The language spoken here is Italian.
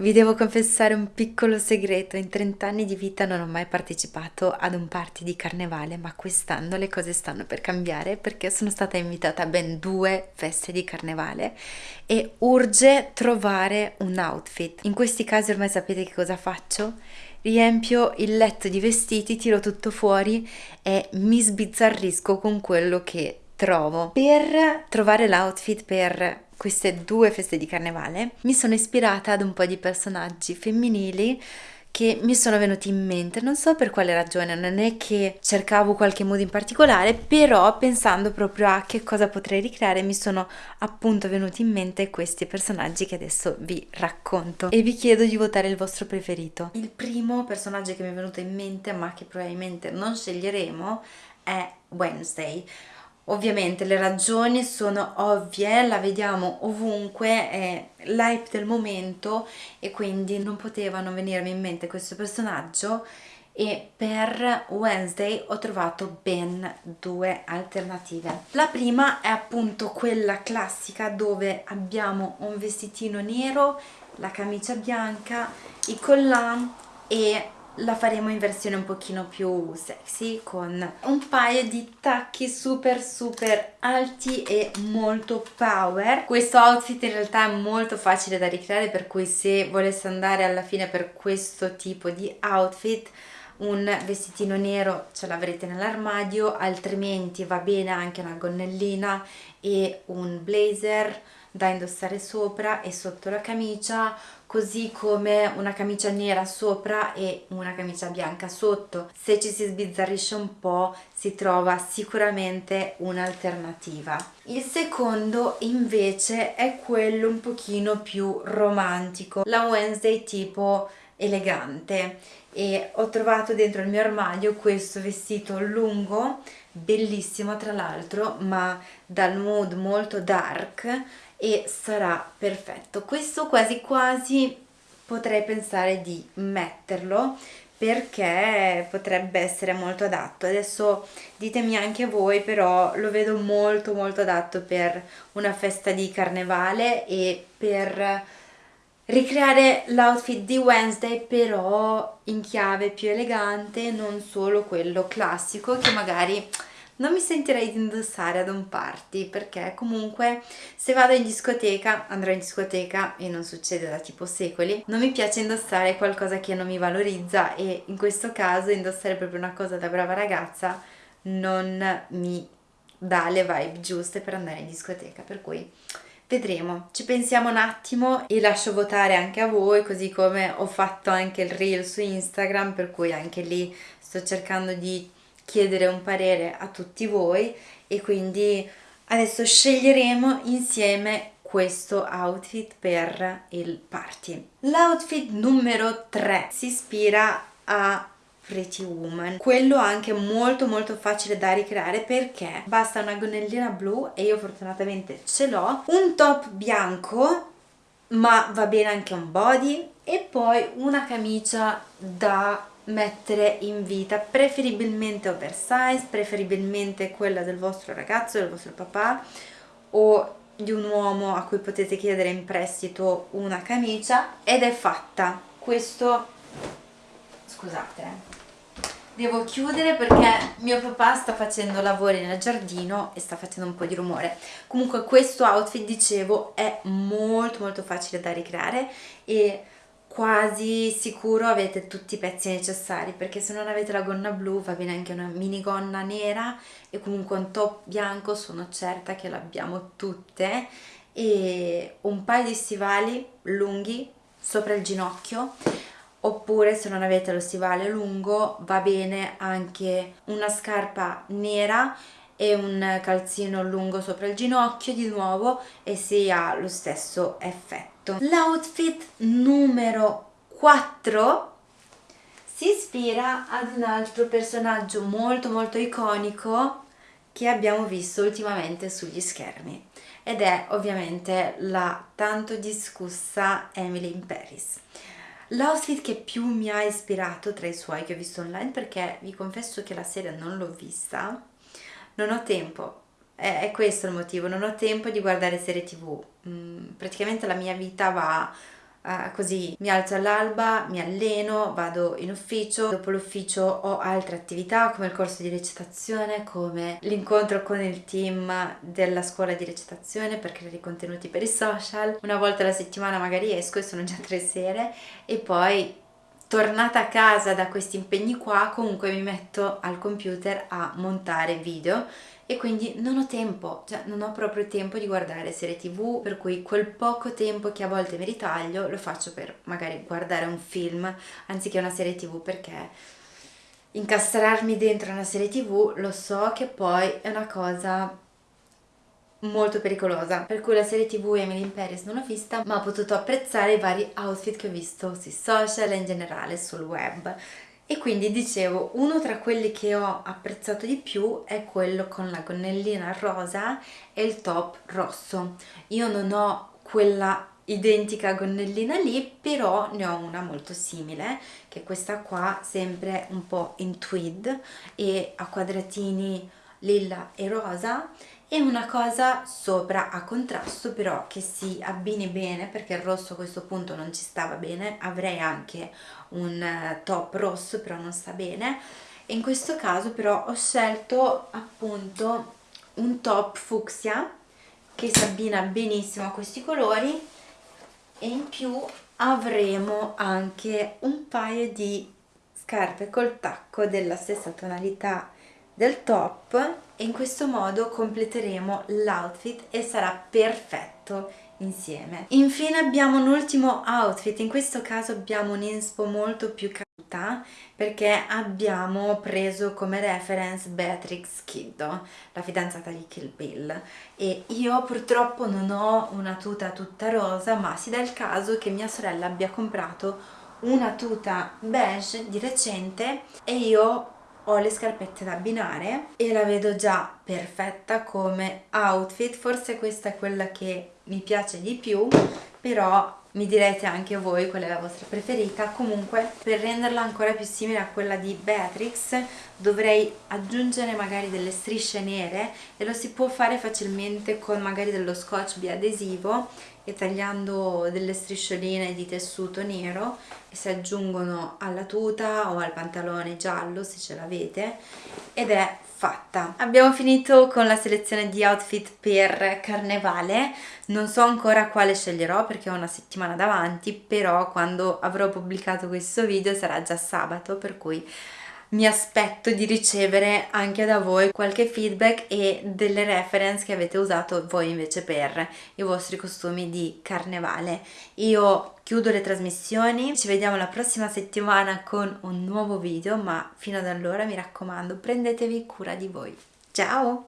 Vi devo confessare un piccolo segreto, in 30 anni di vita non ho mai partecipato ad un party di carnevale, ma quest'anno le cose stanno per cambiare perché sono stata invitata a ben due feste di carnevale e urge trovare un outfit. In questi casi ormai sapete che cosa faccio? Riempio il letto di vestiti, tiro tutto fuori e mi sbizzarrisco con quello che trovo. Per trovare l'outfit per queste due feste di carnevale mi sono ispirata ad un po' di personaggi femminili che mi sono venuti in mente, non so per quale ragione, non è che cercavo qualche mood in particolare, però pensando proprio a che cosa potrei ricreare mi sono appunto venuti in mente questi personaggi che adesso vi racconto. E vi chiedo di votare il vostro preferito. Il primo personaggio che mi è venuto in mente, ma che probabilmente non sceglieremo, è Wednesday Ovviamente le ragioni sono ovvie, la vediamo ovunque, è l'hype del momento e quindi non potevano venirmi in mente questo personaggio e per Wednesday ho trovato ben due alternative. La prima è appunto quella classica dove abbiamo un vestitino nero, la camicia bianca, i collant e la faremo in versione un pochino più sexy con un paio di tacchi super super alti e molto power. Questo outfit in realtà è molto facile da ricreare per cui se volesse andare alla fine per questo tipo di outfit un vestitino nero ce l'avrete nell'armadio altrimenti va bene anche una gonnellina e un blazer da indossare sopra e sotto la camicia così come una camicia nera sopra e una camicia bianca sotto. Se ci si sbizzarrisce un po' si trova sicuramente un'alternativa. Il secondo invece è quello un pochino più romantico la Wednesday tipo elegante. E ho trovato dentro il mio armadio questo vestito lungo bellissimo tra l'altro ma dal mood molto dark e sarà perfetto. Questo quasi quasi potrei pensare di metterlo perché potrebbe essere molto adatto. Adesso ditemi anche voi però lo vedo molto molto adatto per una festa di carnevale e per ricreare l'outfit di Wednesday però in chiave più elegante non solo quello classico che magari non mi sentirei di indossare ad un party perché comunque se vado in discoteca, andrò in discoteca e non succede da tipo secoli, non mi piace indossare qualcosa che non mi valorizza e in questo caso indossare proprio una cosa da brava ragazza non mi dà le vibe giuste per andare in discoteca, per cui vedremo, ci pensiamo un attimo e lascio votare anche a voi, così come ho fatto anche il reel su Instagram, per cui anche lì sto cercando di chiedere un parere a tutti voi e quindi adesso sceglieremo insieme questo outfit per il party. L'outfit numero 3 si ispira a Pretty Woman quello anche molto molto facile da ricreare perché basta una gonnellina blu e io fortunatamente ce l'ho un top bianco ma va bene anche un body e poi una camicia da mettere in vita preferibilmente oversize preferibilmente quella del vostro ragazzo del vostro papà o di un uomo a cui potete chiedere in prestito una camicia ed è fatta questo scusate eh. devo chiudere perché mio papà sta facendo lavori nel giardino e sta facendo un po' di rumore comunque questo outfit dicevo è molto molto facile da ricreare e quasi sicuro avete tutti i pezzi necessari perché se non avete la gonna blu va bene anche una minigonna nera e comunque un top bianco sono certa che l'abbiamo tutte e un paio di stivali lunghi sopra il ginocchio oppure se non avete lo stivale lungo va bene anche una scarpa nera e un calzino lungo sopra il ginocchio di nuovo e si ha lo stesso effetto. L'outfit numero 4 si ispira ad un altro personaggio molto molto iconico che abbiamo visto ultimamente sugli schermi ed è ovviamente la tanto discussa Emily in Paris. L'outfit che più mi ha ispirato tra i suoi che ho visto online perché vi confesso che la serie non l'ho vista non ho tempo. È, è, questo il motivo, non ho tempo di guardare serie tv, mm, praticamente la mia vita va Uh, così. Mi alzo all'alba, mi alleno, vado in ufficio, dopo l'ufficio ho altre attività come il corso di recitazione, come l'incontro con il team della scuola di recitazione per creare i contenuti per i social, una volta alla settimana magari esco e sono già tre sere. E poi tornata a casa da questi impegni qua comunque mi metto al computer a montare video e quindi non ho tempo, cioè non ho proprio tempo di guardare serie tv, per cui quel poco tempo che a volte mi ritaglio lo faccio per magari guardare un film anziché una serie tv perché incastrarmi dentro una serie tv lo so che poi è una cosa molto pericolosa. Per cui la serie tv Emily in Paris non l'ho vista ma ho potuto apprezzare i vari outfit che ho visto sui social e in generale sul web. E quindi dicevo uno tra quelli che ho apprezzato di più è quello con la gonnellina rosa e il top rosso. Io non ho quella identica gonnellina lì però ne ho una molto simile che è questa qua sempre un po' in tweed e a quadratini lilla e rosa e una cosa sopra a contrasto però che si abbini bene perché il rosso a questo punto non ci stava bene. Avrei anche un eh, top rosso però non sta bene. In questo caso però ho scelto appunto un top fucsia che si abbina benissimo a questi colori. E in più avremo anche un paio di scarpe col tacco della stessa tonalità del top e in questo modo completeremo l'outfit e sarà perfetto insieme. Infine abbiamo un ultimo outfit, in questo caso abbiamo un inspo molto più caduta perché abbiamo preso come reference Beatrix Kiddo, la fidanzata di Kill Bill e io purtroppo non ho una tuta tutta rosa ma si dà il caso che mia sorella abbia comprato una tuta beige di recente e io ho le scarpette da abbinare e la vedo già perfetta come outfit. Forse questa è quella che mi piace di più però mi direte anche voi qual è la vostra preferita. Comunque per renderla ancora più simile a quella di Beatrix dovrei aggiungere magari delle strisce nere e lo si può fare facilmente con magari dello scotch biadesivo e tagliando delle striscioline di tessuto nero e si aggiungono alla tuta o al pantalone giallo se ce l'avete ed è fatta. Abbiamo finito con la selezione di outfit per carnevale. Non so ancora quale sceglierò perché ho una settimana davanti però quando avrò pubblicato questo video sarà già sabato per cui mi aspetto di ricevere anche da voi qualche feedback e delle reference che avete usato voi invece per i vostri costumi di carnevale. Io chiudo le trasmissioni, ci vediamo la prossima settimana con un nuovo video, ma fino ad allora mi raccomando prendetevi cura di voi. Ciao!